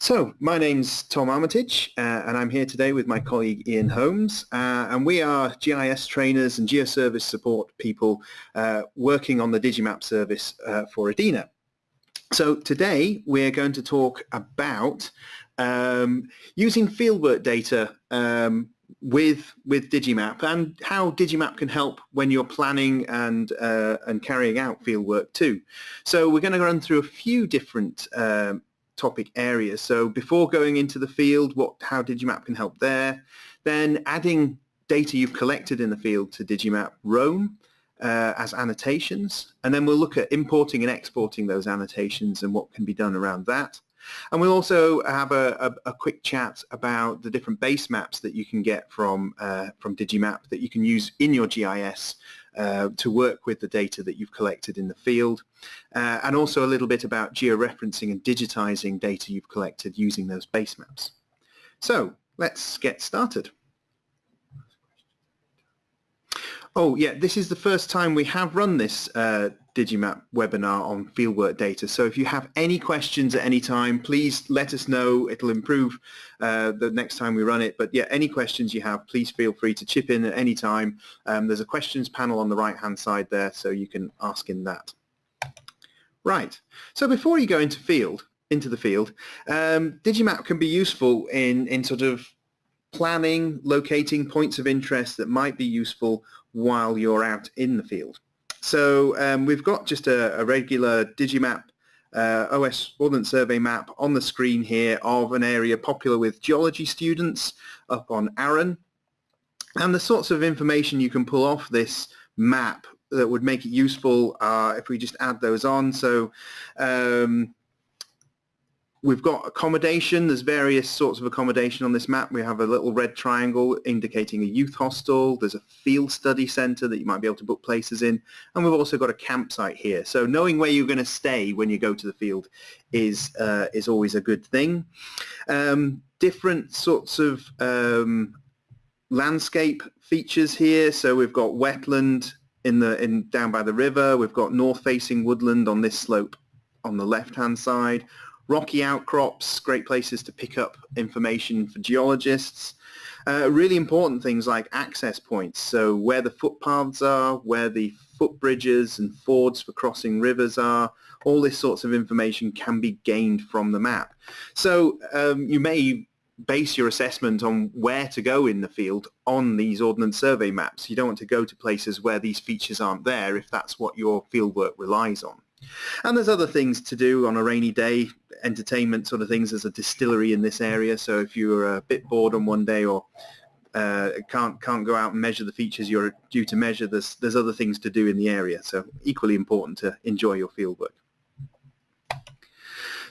So, my name's Tom Armitage, uh, and I'm here today with my colleague Ian Holmes, uh, and we are GIS trainers and geoservice support people uh, working on the Digimap service uh, for EDINA. So today we're going to talk about um, using fieldwork data um, with with Digimap and how Digimap can help when you're planning and uh, and carrying out fieldwork too. So we're going to run through a few different um, topic areas. So before going into the field, what how Digimap can help there, then adding data you've collected in the field to Digimap Roam uh, as annotations, and then we'll look at importing and exporting those annotations and what can be done around that. And we'll also have a, a, a, quick chat about the different base maps that you can get from, uh, from Digimap that you can use in your GIS uh, to work with the data that you've collected in the field. Uh, and also a little bit about georeferencing and digitizing data you've collected using those base maps. So let's get started. Oh yeah, this is the first time we have run this uh, Digimap webinar on fieldwork data. So if you have any questions at any time, please let us know. It'll improve uh, the next time we run it. But yeah, any questions you have, please feel free to chip in at any time. Um, there's a questions panel on the right-hand side there, so you can ask in that. Right. So before you go into field, into the field, um, Digimap can be useful in, in sort of planning, locating points of interest that might be useful while you're out in the field. So um, we've got just a, a regular Digimap uh, OS Ordnance Survey map on the screen here of an area popular with geology students up on Arran. And the sorts of information you can pull off this map that would make it useful uh, if we just add those on. So um, We've got accommodation. There's various sorts of accommodation on this map. We have a little red triangle indicating a youth hostel. There's a field study centre that you might be able to book places in. And we've also got a campsite here. So knowing where you're going to stay when you go to the field is, uh, is always a good thing. Um, different sorts of um, landscape features here. So we've got wetland in the in down by the river. We've got north-facing woodland on this slope on the left-hand side rocky outcrops, great places to pick up information for geologists. Uh, really important things like access points, so where the footpaths are, where the footbridges and fords for crossing rivers are, all this sorts of information can be gained from the map. So um, you may base your assessment on where to go in the field on these Ordnance Survey maps. You don't want to go to places where these features aren't there if that's what your fieldwork relies on. And there's other things to do on a rainy day, entertainment sort of things. There's a distillery in this area, so if you're a bit bored on one day or uh, can't can't go out and measure the features you're due to measure, there's there's other things to do in the area. So equally important to enjoy your fieldwork.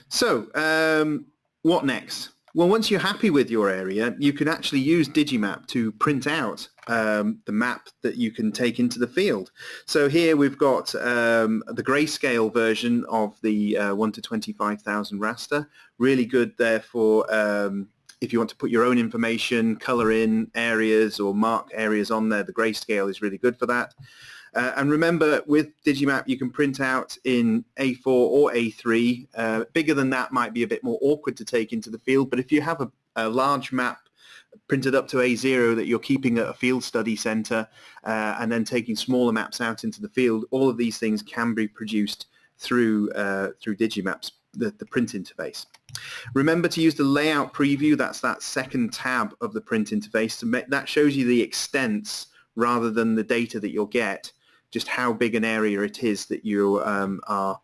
So um, what next? Well, once you're happy with your area, you can actually use Digimap to print out um, the map that you can take into the field. So here we've got um, the grayscale version of the uh, 1 to 25,000 raster. Really good there for um, if you want to put your own information, color in areas or mark areas on there. The grayscale is really good for that. Uh, and remember, with Digimap, you can print out in A4 or A3. Uh, bigger than that might be a bit more awkward to take into the field, but if you have a, a large map printed up to A0 that you're keeping at a field study center uh, and then taking smaller maps out into the field, all of these things can be produced through, uh, through Digimaps, the, the print interface. Remember to use the layout preview, that's that second tab of the print interface. That shows you the extents rather than the data that you'll get just how big an area it is that you um, are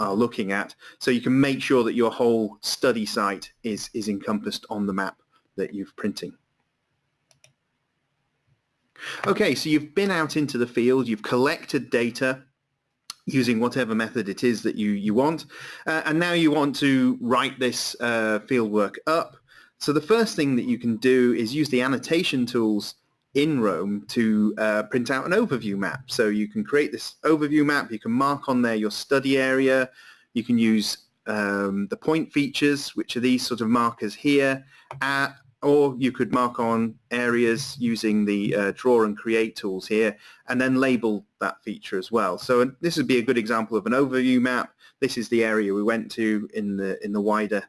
are looking at so you can make sure that your whole study site is is encompassed on the map that you're printing. Okay, so you've been out into the field, you've collected data using whatever method it is that you, you want, uh, and now you want to write this uh, fieldwork up. So the first thing that you can do is use the annotation tools in Roam to uh, print out an overview map. So you can create this overview map, you can mark on there your study area, you can use um, the point features, which are these sort of markers here, uh, or you could mark on areas using the uh, draw and create tools here and then label that feature as well. So this would be a good example of an overview map. This is the area we went to in the in the wider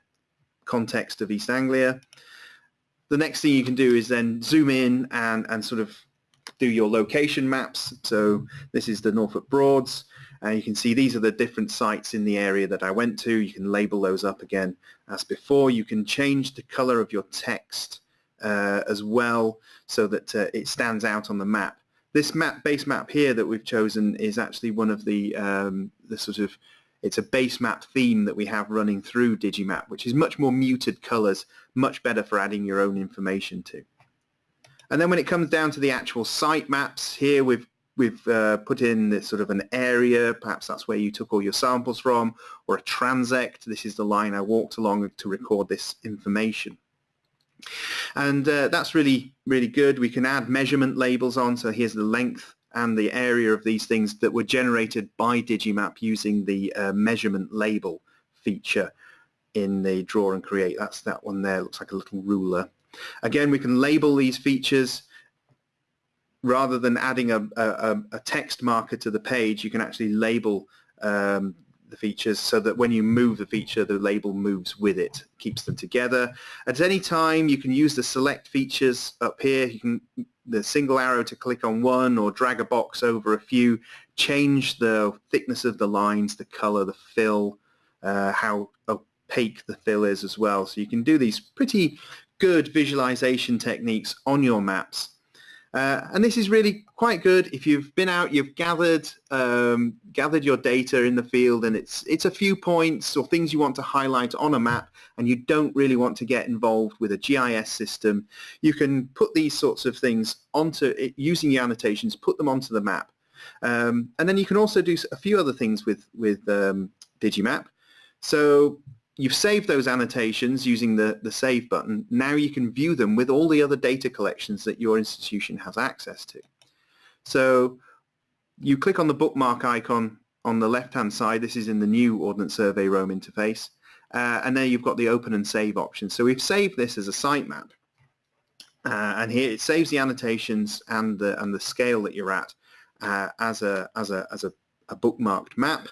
context of East Anglia. The next thing you can do is then zoom in and, and sort of do your location maps. So this is the Norfolk Broads. And you can see these are the different sites in the area that I went to. You can label those up again as before. You can change the color of your text uh, as well so that uh, it stands out on the map. This map, base map here that we've chosen is actually one of the, um, the sort of, it's a base map theme that we have running through Digimap, which is much more muted colors, much better for adding your own information to. And then when it comes down to the actual site maps, here we've we've uh, put in this sort of an area, perhaps that's where you took all your samples from, or a transect. This is the line I walked along to record this information. And uh, that's really, really good. We can add measurement labels on. So here's the length and the area of these things that were generated by Digimap using the uh, measurement label feature in the draw and create. That's that one there. Looks like a little ruler. Again, we can label these features rather than adding a, a, a, text marker to the page, you can actually label um, the features so that when you move the feature, the label moves with it, keeps them together. At any time, you can use the select features up here. You can the single arrow to click on one or drag a box over a few, change the thickness of the lines, the color, the fill, uh, how opaque the fill is as well. So you can do these pretty good visualization techniques on your maps uh, and this is really quite good if you've been out, you've gathered um, gathered your data in the field and it's it's a few points or things you want to highlight on a map and you don't really want to get involved with a GIS system. You can put these sorts of things onto it using the annotations, put them onto the map. Um, and then you can also do a few other things with, with um, Digimap. So you've saved those annotations using the, the save button. Now you can view them with all the other data collections that your institution has access to. So you click on the bookmark icon on the left-hand side. This is in the new Ordnance Survey Roam interface. Uh, and there you've got the open and save option. So we've saved this as a sitemap. Uh, and here it saves the annotations and the, and the scale that you're at uh, as, a, as, a, as a, a bookmarked map.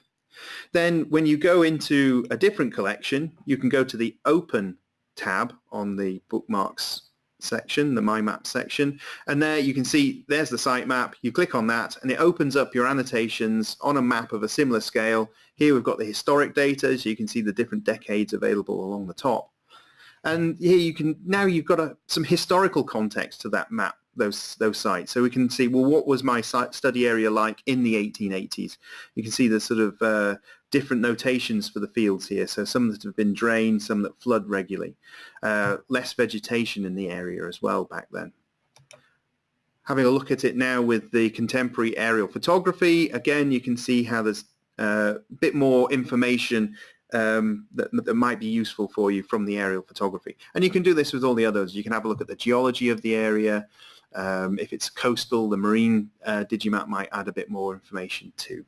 Then when you go into a different collection, you can go to the Open tab on the bookmarks section, the My Map section, and there you can see there's the sitemap. You click on that and it opens up your annotations on a map of a similar scale. Here we've got the historic data, so you can see the different decades available along the top. And here you can, now you've got a, some historical context to that map those those sites. So we can see, well, what was my study area like in the 1880s? You can see the sort of uh, different notations for the fields here. So some that have been drained, some that flood regularly. Uh, less vegetation in the area as well back then. Having a look at it now with the contemporary aerial photography, again, you can see how there's uh, a bit more information um, that, that, might be useful for you from the aerial photography. And you can do this with all the others. You can have a look at the geology of the area, um, if it's coastal, the marine uh, Digimap might add a bit more information too.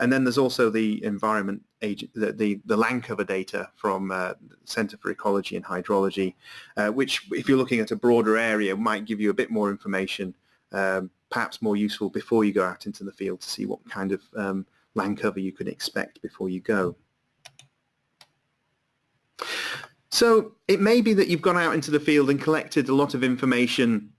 And then there's also the environment the, the, the land cover data from uh, Center for Ecology and Hydrology, uh, which if you're looking at a broader area might give you a bit more information, um, perhaps more useful before you go out into the field to see what kind of um, land cover you can expect before you go. So it may be that you've gone out into the field and collected a lot of information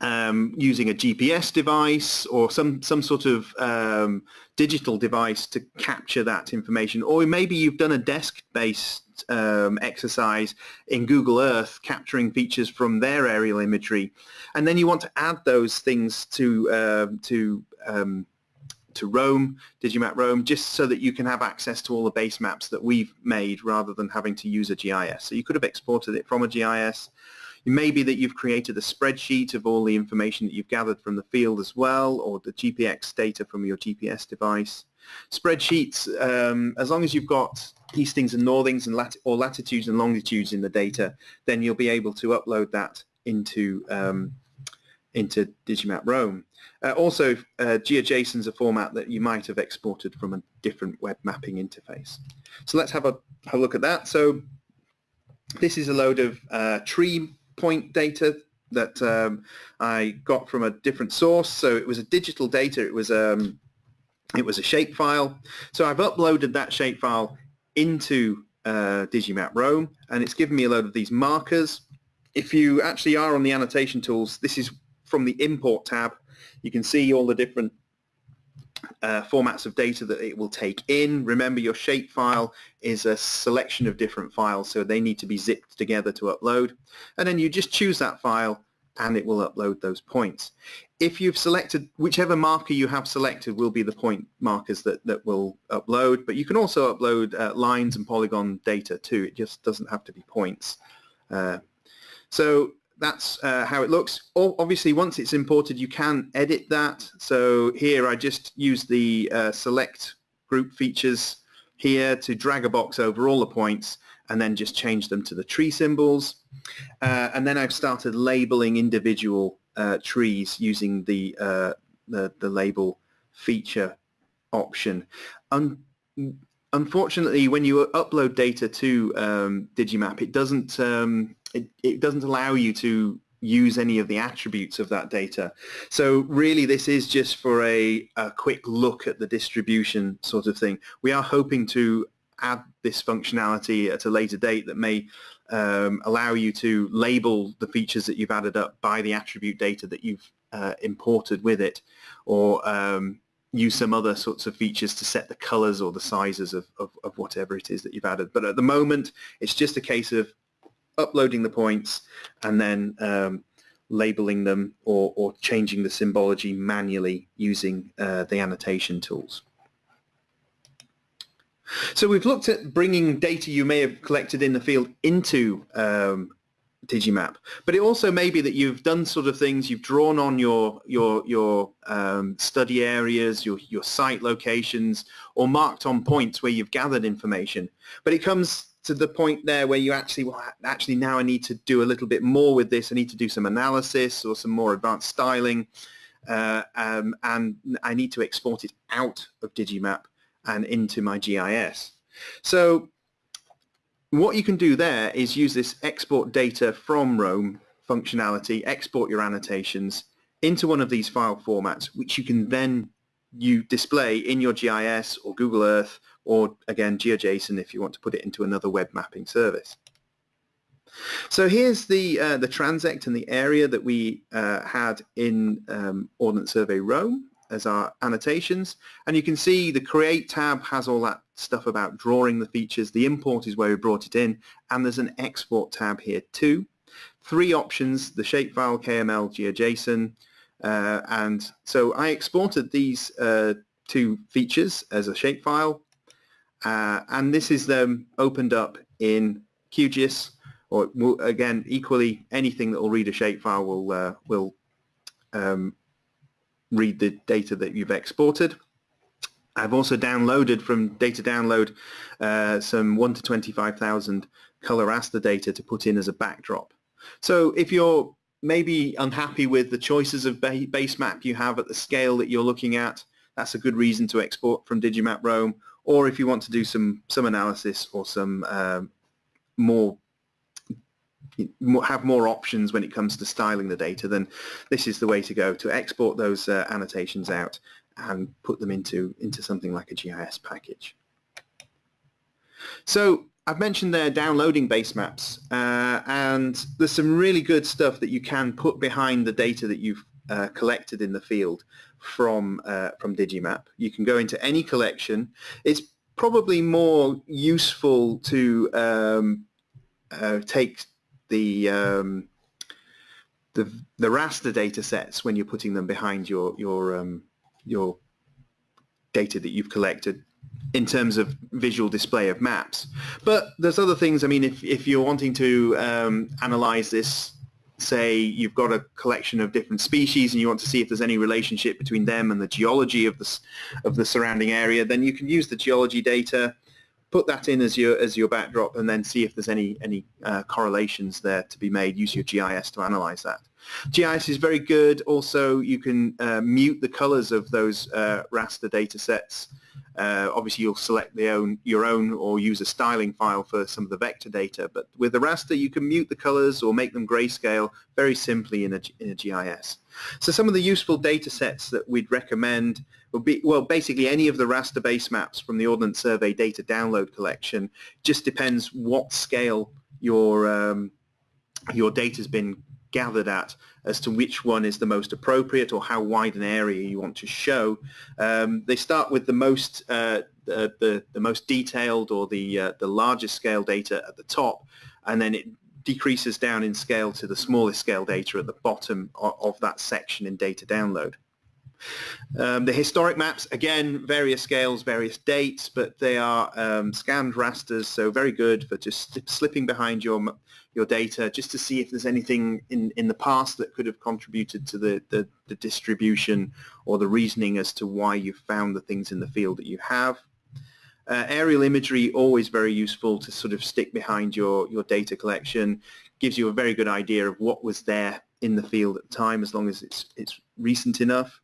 um, using a GPS device or some, some sort of um, digital device to capture that information. Or maybe you've done a desk-based um, exercise in Google Earth capturing features from their aerial imagery. And then you want to add those things to, uh, to, um, to Roam, Digimap Roam, just so that you can have access to all the base maps that we've made rather than having to use a GIS. So you could have exported it from a GIS it may be that you've created a spreadsheet of all the information that you've gathered from the field as well, or the GPX data from your GPS device. Spreadsheets, um, as long as you've got eastings and northings and or latitudes and longitudes in the data, then you'll be able to upload that into um, into Digimap Roam. Uh, also, uh, GeoJSON is a format that you might have exported from a different web mapping interface. So let's have a, have a look at that. So this is a load of uh, tree point data that um, I got from a different source. So it was a digital data. It was um, it was a shapefile. So I've uploaded that shapefile into uh, Digimap Roam and it's given me a load of these markers. If you actually are on the annotation tools, this is from the import tab. You can see all the different uh, formats of data that it will take in. Remember your shapefile is a selection of different files so they need to be zipped together to upload and then you just choose that file and it will upload those points. If you've selected, whichever marker you have selected will be the point markers that, that will upload, but you can also upload uh, lines and polygon data too. It just doesn't have to be points. Uh, so that's uh, how it looks. Obviously, once it's imported, you can edit that. So here I just use the uh, select group features here to drag a box over all the points and then just change them to the tree symbols. Uh, and then I've started labeling individual uh, trees using the, uh, the, the label feature option. Un unfortunately, when you upload data to um, Digimap, it doesn't um, it, it doesn't allow you to use any of the attributes of that data. So really this is just for a, a, quick look at the distribution sort of thing. We are hoping to add this functionality at a later date that may um, allow you to label the features that you've added up by the attribute data that you've uh, imported with it or um, use some other sorts of features to set the colors or the sizes of, of, of whatever it is that you've added. But at the moment, it's just a case of uploading the points and then um, labeling them or, or, changing the symbology manually using uh, the annotation tools. So we've looked at bringing data you may have collected in the field into um, Digimap, but it also may be that you've done sort of things, you've drawn on your your your um, study areas, your your site locations, or marked on points where you've gathered information. But it comes to the point there where you actually, well, actually now I need to do a little bit more with this. I need to do some analysis or some more advanced styling, uh, um, and I need to export it out of Digimap and into my GIS. So what you can do there is use this export data from Roam functionality, export your annotations into one of these file formats, which you can then you display in your GIS or Google Earth or again GeoJSON if you want to put it into another web mapping service. So here's the uh, the transect and the area that we uh, had in um, Ordnance Survey Roam as our annotations. And you can see the create tab has all that stuff about drawing the features. The import is where we brought it in. And there's an export tab here too. Three options the shapefile KML GeoJSON uh, and so I exported these uh, two features as a shapefile uh, and this is them opened up in QGIS or again equally anything that will read a shapefile will uh, will um, read the data that you've exported. I've also downloaded from data download uh, some 1 to 25,000 color data to put in as a backdrop. So if you're maybe unhappy with the choices of base map you have at the scale that you're looking at, that's a good reason to export from Digimap Roam or if you want to do some some analysis or some um, more have more options when it comes to styling the data, then this is the way to go to export those uh, annotations out and put them into, into something like a GIS package. So I've mentioned there downloading base maps uh, and there's some really good stuff that you can put behind the data that you've uh, collected in the field from uh, from Digimap. You can go into any collection. It's probably more useful to um, uh, take the um, the the raster data sets when you're putting them behind your your um, your data that you've collected in terms of visual display of maps. But there's other things. I mean, if if you're wanting to um, analyze this say you've got a collection of different species and you want to see if there's any relationship between them and the geology of the, of the surrounding area, then you can use the geology data, put that in as your, as your backdrop and then see if there's any, any uh, correlations there to be made. Use your GIS to analyze that. GIS is very good. Also, you can uh, mute the colors of those uh, raster data sets uh, obviously, you'll select the own, your own or use a styling file for some of the vector data. But with the raster, you can mute the colors or make them grayscale very simply in a, in a GIS. So some of the useful data sets that we'd recommend be, well, basically any of the raster base maps from the Ordnance Survey data download collection. Just depends what scale your um, your data's been gathered at as to which one is the most appropriate or how wide an area you want to show. Um, they start with the most uh, the, the, the, most detailed or the uh, the largest scale data at the top, and then it decreases down in scale to the smallest scale data at the bottom of, of that section in data download. Um, the historic maps, again, various scales, various dates, but they are um, scanned rasters, so very good for just slipping behind your your data just to see if there's anything in, in the past that could have contributed to the, the, the distribution or the reasoning as to why you found the things in the field that you have. Uh, aerial imagery, always very useful to sort of stick behind your, your data collection, gives you a very good idea of what was there in the field at the time as long as it's, it's recent enough.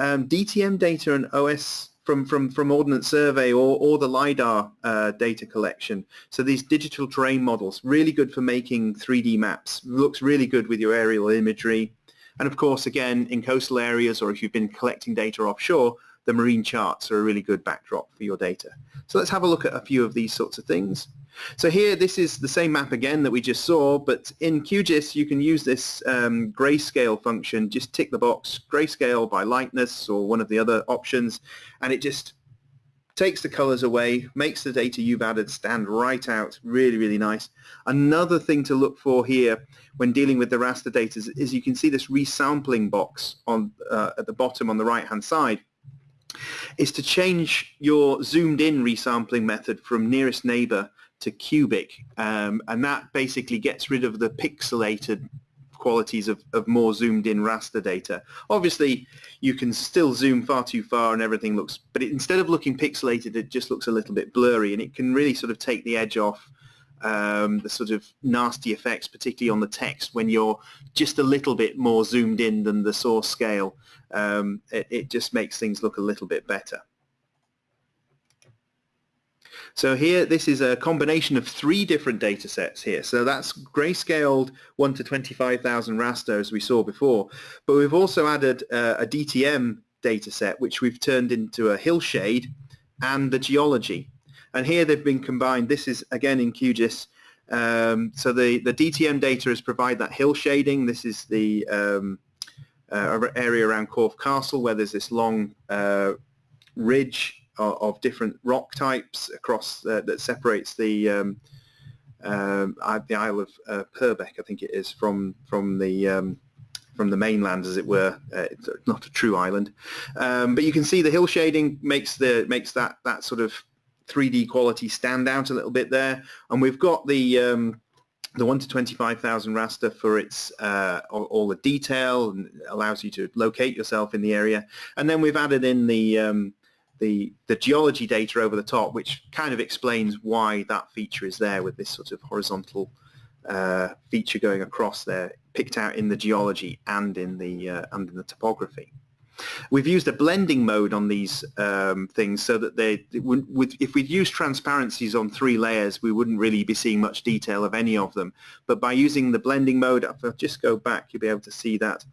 Um, DTM data and OS from, from, from Ordnance Survey or, or the LiDAR uh, data collection. So these digital terrain models, really good for making 3D maps. Looks really good with your aerial imagery. And of course, again, in coastal areas or if you've been collecting data offshore, the marine charts are a really good backdrop for your data. So let's have a look at a few of these sorts of things. So here, this is the same map again that we just saw, but in QGIS, you can use this um, grayscale function, just tick the box, grayscale by lightness or one of the other options, and it just takes the colors away, makes the data you've added stand right out, really, really nice. Another thing to look for here when dealing with the raster data is, is you can see this resampling box on uh, at the bottom on the right-hand side is to change your zoomed in resampling method from nearest neighbor to cubic um, and that basically gets rid of the pixelated qualities of, of more zoomed in raster data. Obviously you can still zoom far too far and everything looks, but it, instead of looking pixelated it just looks a little bit blurry and it can really sort of take the edge off um, the sort of nasty effects, particularly on the text when you're just a little bit more zoomed in than the source scale. Um, it, it just makes things look a little bit better. So here, this is a combination of three different data sets here. So that's grayscaled 1 to 25,000 raster as we saw before. But we've also added uh, a DTM data set, which we've turned into a hillshade and the geology. And here they've been combined. This is, again, in QGIS. Um, so the, the DTM data is provide that hill shading. This is the um, uh, area around Corfe Castle where there's this long uh, ridge of, different rock types across uh, that separates the um, um, the Isle of uh, Purbeck, I think it is, from from the um, from the mainland, as it were. Uh, it's not a true island, um, but you can see the hill shading makes the makes that that sort of 3D quality stand out a little bit there. And we've got the um, the 1 to 25,000 raster for its uh, all, the detail allows you to locate yourself in the area. And then we've added in the um, the, the geology data over the top, which kind of explains why that feature is there with this sort of horizontal uh, feature going across there, picked out in the geology and in the uh, and in the topography. We've used a blending mode on these um, things so that they, if we'd used transparencies on three layers, we wouldn't really be seeing much detail of any of them. But by using the blending mode, if I just go back, you'll be able to see that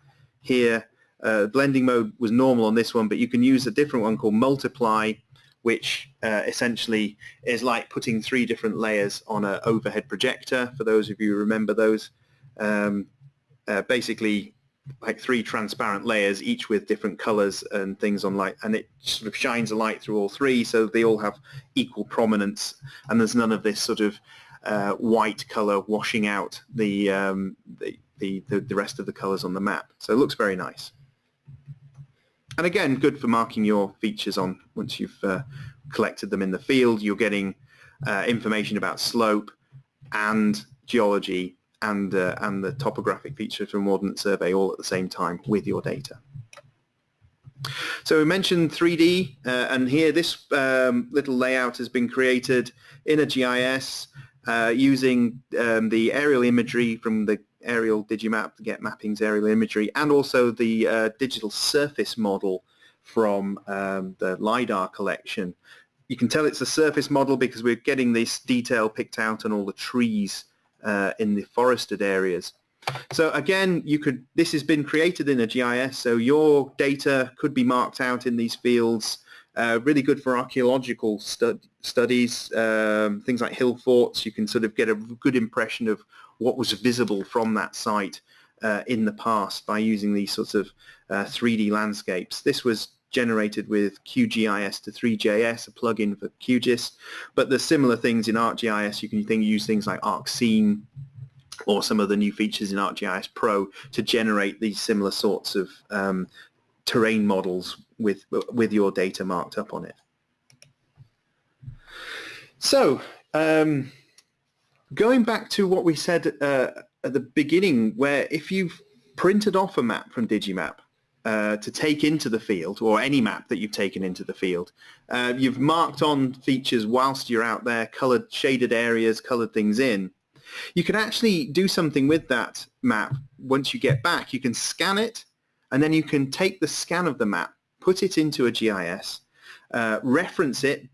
here uh, blending mode was normal on this one, but you can use a different one called multiply, which uh, essentially is like putting three different layers on an overhead projector, for those of you who remember those. Um, uh, basically like three transparent layers, each with different colors and things on light, and it sort of shines a light through all three, so they all have equal prominence, and there's none of this sort of uh, white color washing out the, um, the, the, the rest of the colors on the map. So it looks very nice. And again, good for marking your features on once you've uh, collected them in the field. You're getting uh, information about slope and geology and, uh, and the topographic features from Ordnance Survey all at the same time with your data. So we mentioned 3D, uh, and here this um, little layout has been created in a GIS uh, using um, the aerial imagery from the aerial digimap to Getmapping's aerial imagery and also the uh, digital surface model from um, the LiDAR collection. You can tell it's a surface model because we're getting this detail picked out on all the trees uh, in the forested areas. So again, you could. This has been created in a GIS, so your data could be marked out in these fields. Uh, really good for archaeological stud studies, um, things like hill forts. You can sort of get a good impression of what was visible from that site uh, in the past by using these sorts of uh, 3D landscapes. This was generated with QGIS to 3JS, a plugin for QGIS, but there's similar things in ArcGIS. You can think, use things like ArcScene or some of the new features in ArcGIS Pro to generate these similar sorts of um, terrain models with, with your data marked up on it. So, um, going back to what we said uh, at the beginning, where if you've printed off a map from Digimap uh, to take into the field, or any map that you've taken into the field, uh, you've marked on features whilst you're out there, colored shaded areas, colored things in. You can actually do something with that map once you get back. You can scan it, and then you can take the scan of the map, put it into a GIS, uh, reference it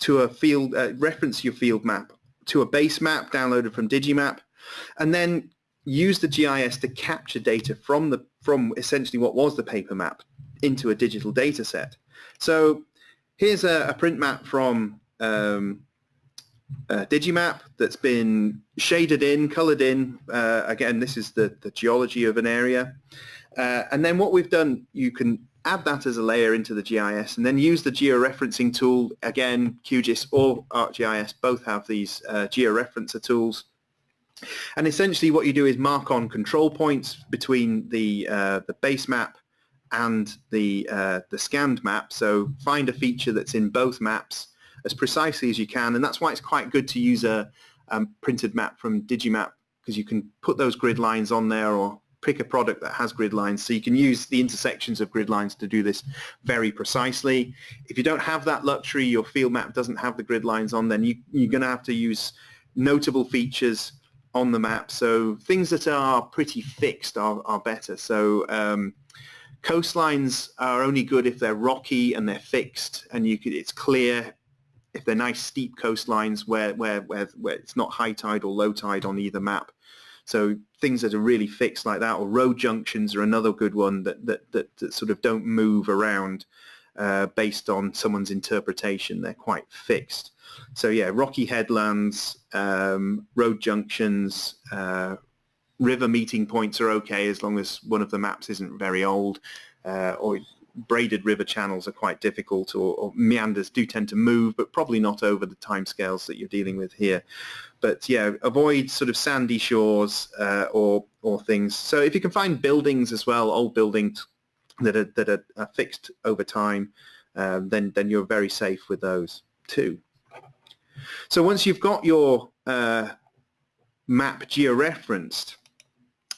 to a field, uh, reference your field map to a base map downloaded from Digimap, and then use the GIS to capture data from the from essentially what was the paper map into a digital data set. So here's a, a print map from um, Digimap that's been shaded in, colored in. Uh, again, this is the, the geology of an area. Uh, and then what we've done, you can add that as a layer into the GIS and then use the georeferencing tool. Again, QGIS or ArcGIS both have these uh, georeferencer tools. And essentially what you do is mark on control points between the, uh, the base map and the, uh, the scanned map. So find a feature that's in both maps as precisely as you can. And that's why it's quite good to use a um, printed map from Digimap because you can put those grid lines on there or pick a product that has grid lines so you can use the intersections of grid lines to do this very precisely. If you don't have that luxury, your field map doesn't have the grid lines on, then you, you're going to have to use notable features on the map. So things that are pretty fixed are, are better. So um, coastlines are only good if they're rocky and they're fixed and you could, it's clear if they're nice steep coastlines where, where, where, where it's not high tide or low tide on either map. So things that are really fixed like that, or road junctions are another good one that, that, that, that sort of don't move around uh, based on someone's interpretation. They're quite fixed. So yeah, rocky headlands, um, road junctions, uh, river meeting points are okay as long as one of the maps isn't very old uh, or braided river channels are quite difficult or, or, meanders do tend to move but probably not over the timescales that you're dealing with here but yeah avoid sort of sandy shores uh, or or things so if you can find buildings as well old buildings that are that are, are fixed over time um, then then you're very safe with those too so once you've got your uh, map georeferenced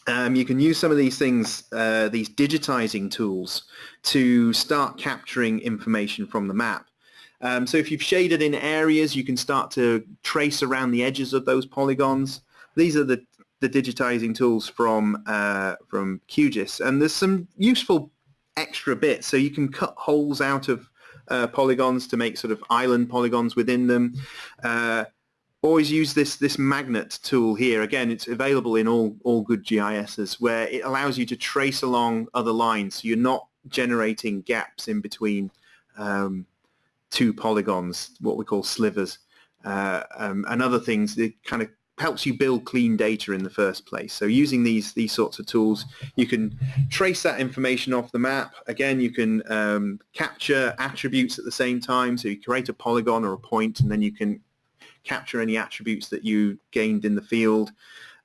um, you can use some of these things, uh, these digitizing tools, to start capturing information from the map. Um, so if you've shaded in areas, you can start to trace around the edges of those polygons. These are the, the digitizing tools from, uh, from QGIS. And there's some useful extra bits. So you can cut holes out of uh, polygons to make sort of island polygons within them. Uh, always use this this magnet tool here. Again, it's available in all all good GISs where it allows you to trace along other lines. So you're not generating gaps in between um, two polygons, what we call slivers, uh, um, and other things. It kind of helps you build clean data in the first place. So using these these sorts of tools, you can trace that information off the map. Again, you can um, capture attributes at the same time. So you create a polygon or a point, and then you can capture any attributes that you gained in the field,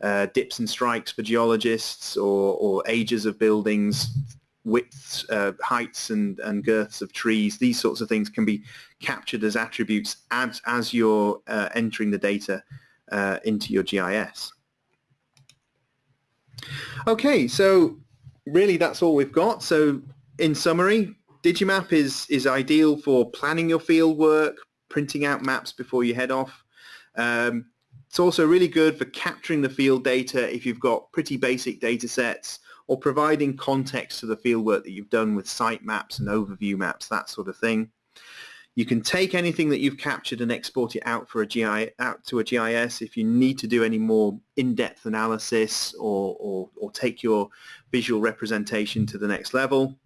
uh, dips and strikes for geologists or, or ages of buildings, widths, uh, heights and, and girths of trees, these sorts of things can be captured as attributes as, as you're uh, entering the data uh, into your GIS. Okay, so really that's all we've got. So in summary, Digimap is, is ideal for planning your field work, printing out maps before you head off, um, it's also really good for capturing the field data if you've got pretty basic data sets or providing context to the field work that you've done with site maps and overview maps, that sort of thing. You can take anything that you've captured and export it out for a GI out to a GIS if you need to do any more in-depth analysis or, or, or take your visual representation to the next level.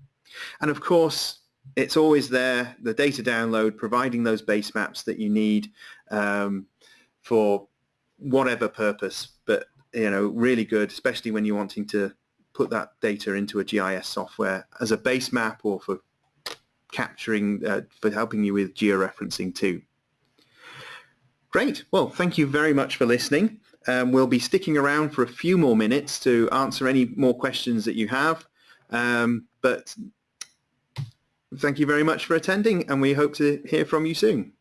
And of course, it's always there, the data download, providing those base maps that you need um, for whatever purpose. But, you know, really good, especially when you're wanting to put that data into a GIS software as a base map or for capturing, uh, for helping you with georeferencing too. Great. Well, thank you very much for listening. Um, we'll be sticking around for a few more minutes to answer any more questions that you have. Um, but thank you very much for attending and we hope to hear from you soon.